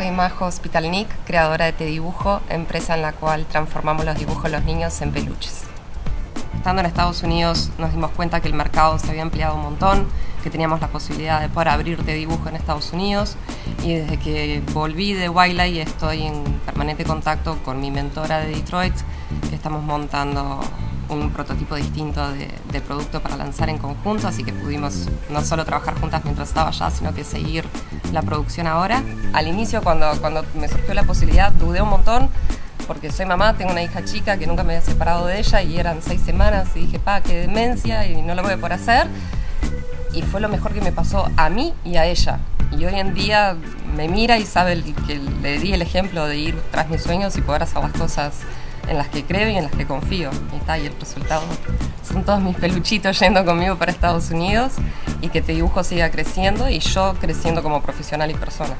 Soy Majo Hospitalnik, creadora de Te Dibujo, empresa en la cual transformamos los dibujos de los niños en peluches. Estando en Estados Unidos nos dimos cuenta que el mercado se había ampliado un montón, que teníamos la posibilidad de poder abrir Te Dibujo en Estados Unidos y desde que volví de Wildlife estoy en permanente contacto con mi mentora de Detroit, que estamos montando un prototipo distinto de, producto para lanzar en conjunto, así que pudimos no solo trabajar juntas mientras estaba allá, sino que seguir la producción ahora. Al inicio, cuando, cuando me surgió la posibilidad, dudé un montón, porque soy mamá, tengo una hija chica que nunca me había separado de ella y eran seis semanas y dije, pa, qué demencia y no lo voy a hacer. Y fue lo mejor que me pasó a mí y a ella. Y hoy en día me mira y sabe que le di el ejemplo de ir tras mis sueños y poder hacer las cosas en las que creo y en las que confío. Y está, y el resultado son todos mis peluchitos yendo conmigo para Estados Unidos y que te dibujo siga creciendo y yo creciendo como profesional y persona.